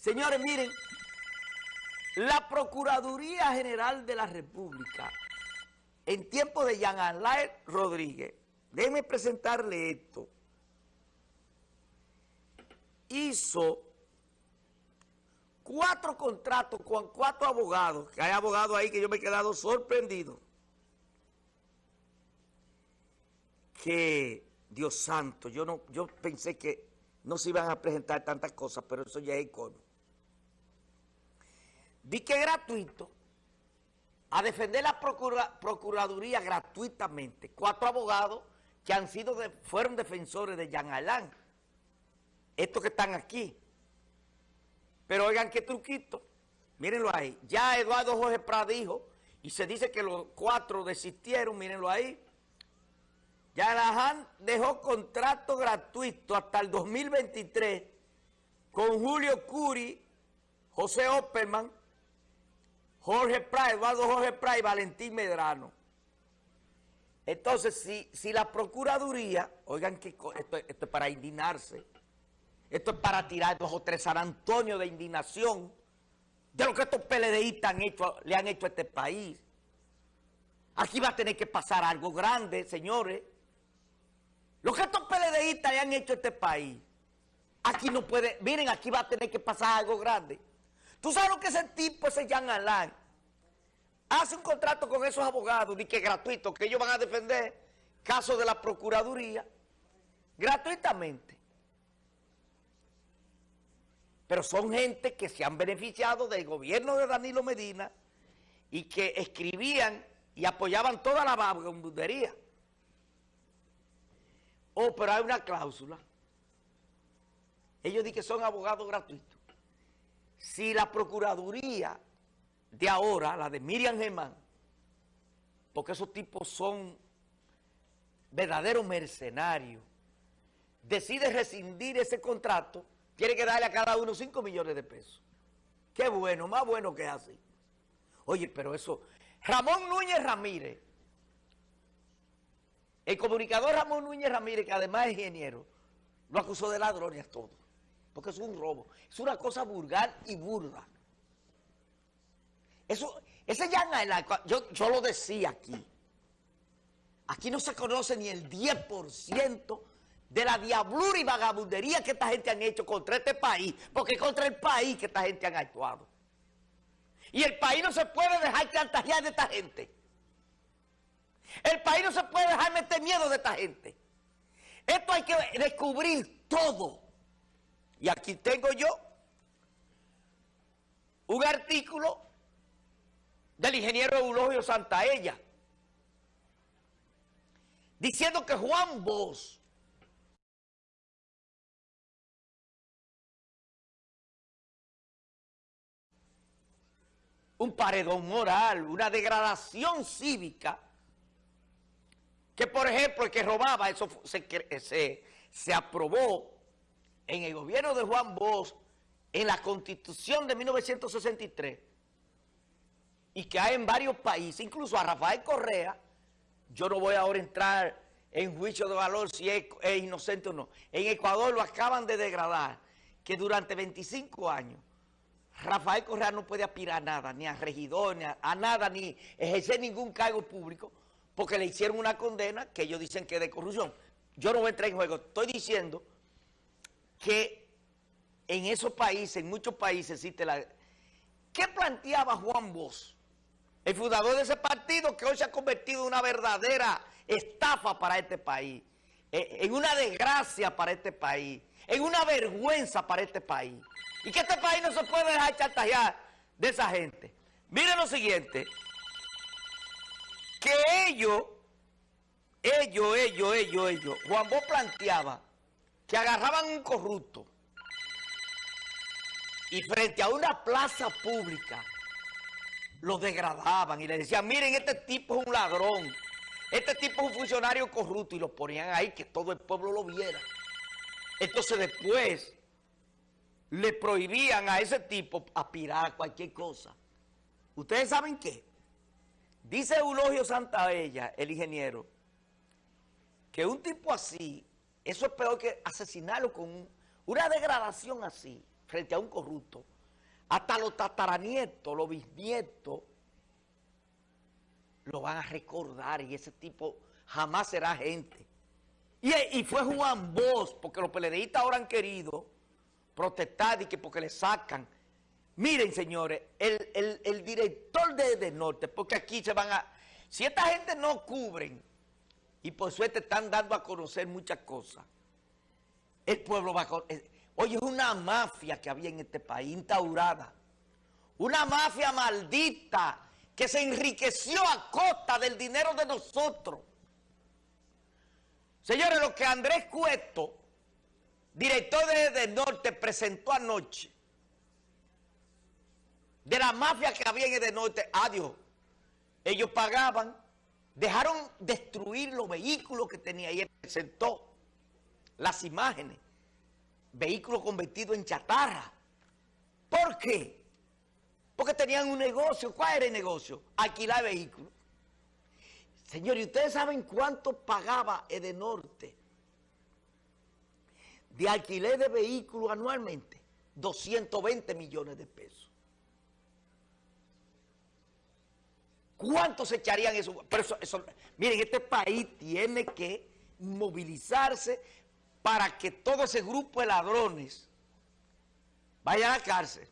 Señores, miren, la Procuraduría General de la República, en tiempo de Jean Alain Rodríguez, déjenme presentarle esto, hizo cuatro contratos con cuatro abogados, que hay abogados ahí que yo me he quedado sorprendido, que, Dios santo, yo no, yo pensé que no se iban a presentar tantas cosas, pero eso ya es icono. Di que gratuito, a defender la Procuraduría gratuitamente, cuatro abogados que han sido fueron defensores de Jean Alain, estos que están aquí. Pero oigan qué truquito, mírenlo ahí. Ya Eduardo Jorge Prat dijo, y se dice que los cuatro desistieron, mírenlo ahí. Ya Alain dejó contrato gratuito hasta el 2023 con Julio Curi, José Opperman, Jorge Prat, Eduardo Jorge Prat y Valentín Medrano. Entonces, si, si la Procuraduría, oigan que esto, es para indignarse, esto es para tirar dos o tres San Antonio de indignación de lo que estos PLDistas han hecho, le han hecho a este país. Aquí va a tener que pasar algo grande, señores. Lo que estos PLDistas le han hecho a este país, aquí no puede, miren, aquí va a tener que pasar algo grande. ¿Tú sabes lo que ese tipo, ese Jean Alain, hace un contrato con esos abogados, y que gratuito, que ellos van a defender casos de la Procuraduría, gratuitamente? Pero son gente que se han beneficiado del gobierno de Danilo Medina y que escribían y apoyaban toda la vagabundería. Oh, pero hay una cláusula. Ellos dicen que son abogados gratuitos si la Procuraduría de ahora, la de Miriam Germán, porque esos tipos son verdaderos mercenarios, decide rescindir ese contrato, tiene que darle a cada uno 5 millones de pesos. Qué bueno, más bueno que así. Oye, pero eso... Ramón Núñez Ramírez, el comunicador Ramón Núñez Ramírez, que además es ingeniero, lo acusó de ladrones todo porque es un robo. Es una cosa vulgar y burda. Eso, ese ya yo, yo lo decía aquí. Aquí no se conoce ni el 10% de la diablura y vagabundería que esta gente han hecho contra este país, porque contra el país que esta gente han actuado. Y el país no se puede dejar chantajear de esta gente. El país no se puede dejar meter miedo de esta gente. Esto hay que descubrir todo. Y aquí tengo yo un artículo del ingeniero Eulogio Santaella diciendo que Juan Bosch un paredón moral, una degradación cívica, que por ejemplo el que robaba, eso se, se, se aprobó en el gobierno de Juan Bosch, en la Constitución de 1963, y que hay en varios países, incluso a Rafael Correa, yo no voy ahora a entrar en juicio de valor si es, inocente o no. En Ecuador lo acaban de degradar, que durante 25 años Rafael Correa no puede aspirar a nada, ni a regidor, ni a, nada, ni ejercer ningún cargo público, porque le hicieron una condena que ellos dicen que es de corrupción. Yo no voy a entrar en juego, estoy diciendo que en esos países, en muchos países existe la... ¿Qué planteaba Juan Bosch, el fundador de ese partido que hoy se ha convertido en una verdadera estafa para este país, eh, en una desgracia para este país, en una vergüenza para este país? Y que este país no se puede dejar chantajear de esa gente. Miren lo siguiente, que ellos, ellos, ellos, ellos, ellos, Juan Bosch planteaba que agarraban un corrupto y frente a una plaza pública lo degradaban y le decían, miren, este tipo es un ladrón, este tipo es un funcionario corrupto y lo ponían ahí que todo el pueblo lo viera. Entonces después le prohibían a ese tipo aspirar a cualquier cosa. ¿Ustedes saben qué? Dice Eulogio Santaella, el ingeniero, que un tipo así eso es peor que asesinarlo con una degradación así. frente a un corrupto, hasta los tataranietos, los bisnietos, lo van a recordar y ese tipo jamás será gente. Y, fue Juan Bosch, porque los peledeístas ahora han querido protestar y que porque le sacan. Miren, señores, el, director de, de Norte, porque aquí se van a... Si esta gente no cubren, y por suerte están dando a conocer muchas cosas, el pueblo va a... Oye, es una mafia que había en este país, instaurada. Una mafia maldita que se enriqueció a costa del dinero de nosotros. Señores, lo que Andrés Cueto, director de, Norte, presentó anoche, de la mafia que había en el Norte, adiós, ellos pagaban, dejaron destruir los vehículos que tenía y él presentó las imágenes, vehículos convertidos en chatarra. ¿Por qué? Porque tenían un negocio. ¿Cuál era el negocio? Alquilar vehículos. Señores, ¿ustedes saben cuánto pagaba Edenorte de alquiler de vehículos anualmente? 220 millones de pesos. ¿Cuánto se echarían eso? Pero eso, miren, este país tiene que movilizarse para que todo ese grupo de ladrones vayan a la cárcel.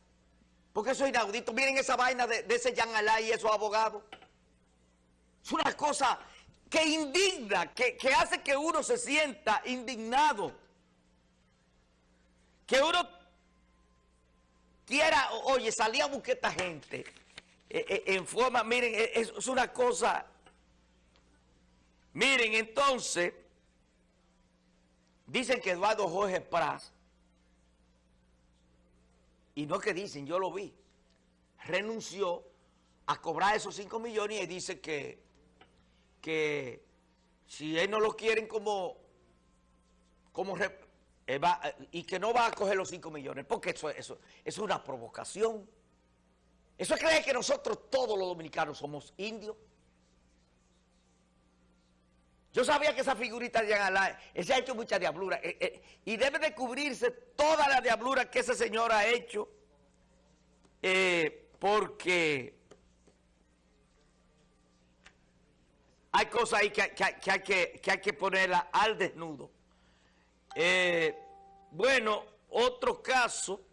Porque eso es inaudito. Miren esa vaina de, ese Jan Alá y esos abogados. Es una cosa que indigna, que, hace que uno se sienta indignado. Que uno quiera, oye, salir a buscar esta gente eh, eh, en forma, miren, eh, es una cosa... Miren, entonces, dicen que Eduardo Jorge Pras, y no que dicen, yo lo vi, renunció a cobrar esos 5 millones y dice que que si él no lo quieren como, como y que no va a coger los 5 millones, porque eso, eso, es una provocación. Eso es creer que nosotros todos los dominicanos somos indios. Yo sabía que esa figurita de Alá, se ha hecho mucha diablura, eh, eh, y debe de cubrirse toda la diablura que ese señor ha hecho, eh, porque hay cosas ahí que, hay, que, hay que ponerla al desnudo. Bueno, otro caso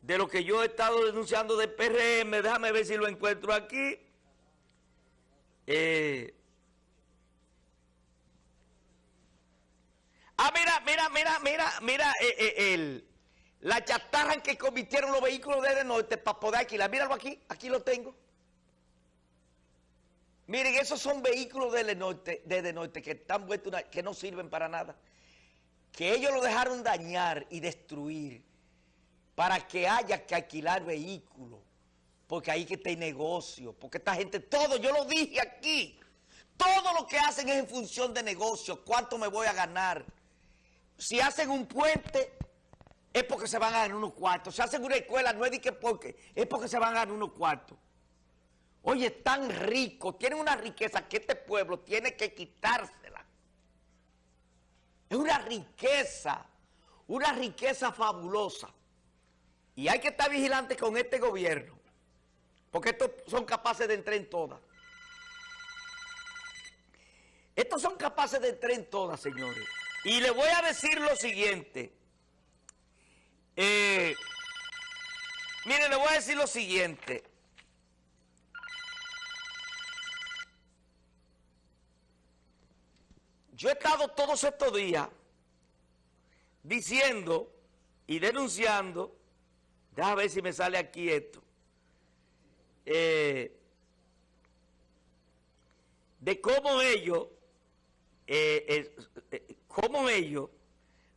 de lo que yo he estado denunciando de PRM, déjame ver si lo encuentro aquí. Eh, ah, mira, mira, mira, mira, mira, eh, el, la chatarra en que convirtieron los vehículos desde norte para poder alquilar. Míralo aquí, aquí lo tengo. Miren, esos son vehículos de norte, de norte que están vueltos que no sirven para nada. Que ellos lo dejaron dañar y destruir para que haya que alquilar vehículos. Porque ahí que está el negocio. Porque esta gente, todo, yo lo dije aquí. Todo lo que hacen es en función de negocio. ¿Cuánto me voy a ganar? Si hacen un puente, es porque se van a ganar unos cuartos. Si hacen una escuela, no es de que porque, es porque se van a ganar unos cuartos. Oye, tan rico, tienen una riqueza que este pueblo tiene que quitársela. Es una riqueza, una riqueza fabulosa. Y hay que estar vigilantes con este gobierno, porque estos son capaces de entrar en todas. Estos son capaces de entrar en todas, señores. Y le voy a decir lo siguiente. Eh, mire, le voy a decir lo siguiente. Yo he estado todos estos días diciendo y denunciando, déjame ver si me sale aquí esto, eh, de cómo ellos, eh, eh, cómo ellos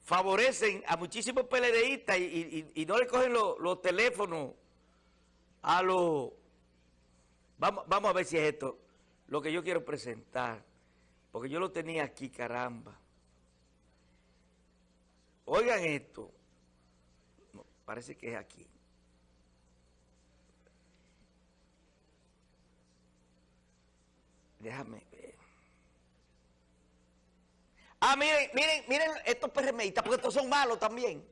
favorecen a muchísimos PLDistas y, no le cogen los teléfonos a los... Vamos, vamos a ver si es esto lo que yo quiero presentar. Porque yo lo tenía aquí, caramba. Oigan esto. parece que es aquí. Déjame ver. Ah, miren, miren, miren estos PRMistas, porque estos son malos también.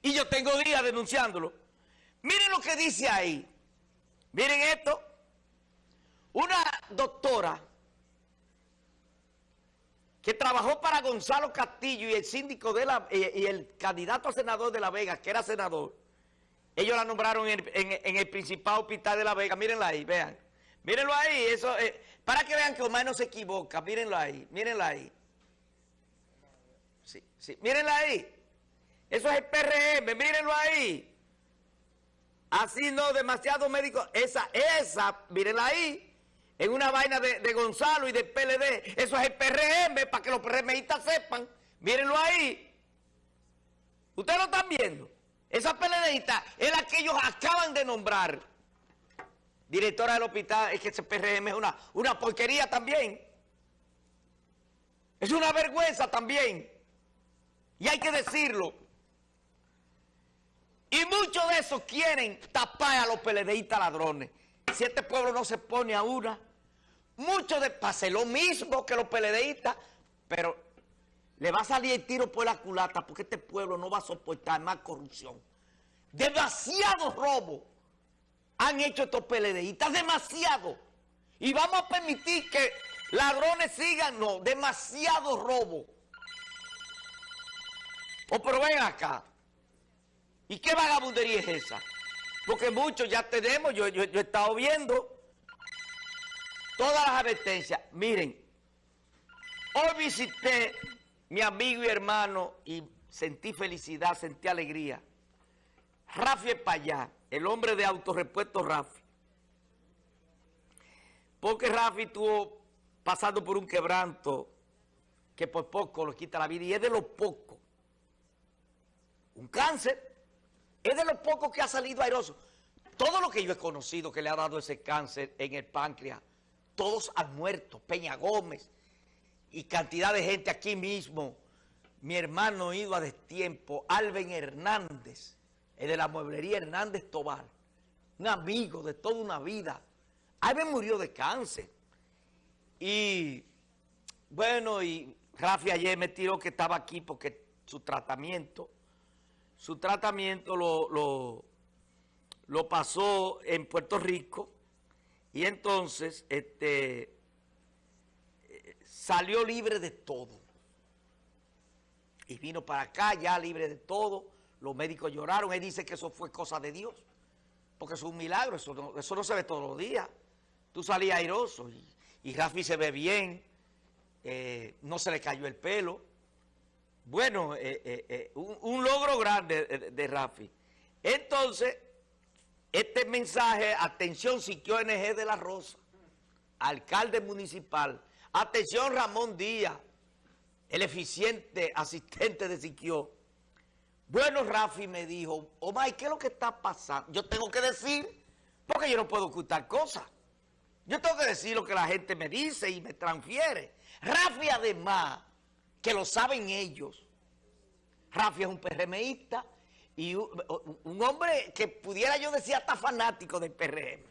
Y yo tengo días denunciándolo. Miren lo que dice ahí. Miren esto. Una doctora que trabajó para Gonzalo Castillo y el síndico de la, y el candidato a senador de La Vega, que era senador, ellos la nombraron en, el principal hospital de La Vega. Mírenla ahí, vean. Mírenlo ahí, eso, eh, para que vean que Omar no se equivoca. Mírenlo ahí, mírenla ahí. Sí, mírenla ahí. Eso es el PRM, mírenlo ahí. Así no, demasiado médicos. Esa, esa, mírenla ahí. En una vaina de, Gonzalo y de PLD. Eso es el PRM, para que los PRMistas sepan. Mírenlo ahí. Ustedes lo están viendo. Esa PLDista es la que ellos acaban de nombrar. Directora del hospital, es que ese PRM es una, una porquería también. Es una vergüenza también. Y hay que decirlo. Y muchos de esos quieren tapar a los PLDistas ladrones. Si este pueblo no se pone a una, muchos de pase lo mismo que los PLDistas, pero le va a salir el tiro por la culata porque este pueblo no va a soportar más corrupción. Demasiado robo han hecho estos PLDistas, demasiado. Y vamos a permitir que ladrones sigan, no, demasiado robo. O pero ven acá, ¿Y qué vagabundería es esa? Porque muchos ya tenemos, yo, yo, he estado viendo todas las advertencias. Miren, hoy visité mi amigo y hermano y sentí felicidad, sentí alegría. Rafi Payá, el hombre de autorrepuesto Rafi. Porque Rafi estuvo pasando por un quebranto que por poco lo quita la vida y es de los pocos. Un cáncer es de los pocos que ha salido airoso. Todo lo que yo he conocido que le ha dado ese cáncer en el páncreas, todos han muerto. Peña Gómez y cantidad de gente aquí mismo. Mi hermano ido a destiempo, Alben Hernández, el de la mueblería Hernández Tobal, un amigo de toda una vida. Alben murió de cáncer. Y bueno, y Rafi ayer me tiró que estaba aquí porque su tratamiento su tratamiento lo, lo, pasó en Puerto Rico y entonces este, salió libre de todo. Y vino para acá ya libre de todo. Los médicos lloraron. Él dice que eso fue cosa de Dios. Porque es un milagro. Eso no, eso no se ve todos los días. Tú salías airoso y, y Rafi se ve bien. Eh, no se le cayó el pelo. Bueno, eh, eh, eh, un, logro grande de, Rafi. Entonces, este mensaje, atención Siquio NG de la Rosa, alcalde municipal, atención Ramón Díaz, el eficiente asistente de Siquio. Bueno, Rafi me dijo, Omar, ¿qué es lo que está pasando? Yo tengo que decir, porque yo no puedo ocultar cosas. Yo tengo que decir lo que la gente me dice y me transfiere. Rafi además que lo saben ellos. Rafi es un PRMista y un, hombre que pudiera yo decir hasta fanático del PRM.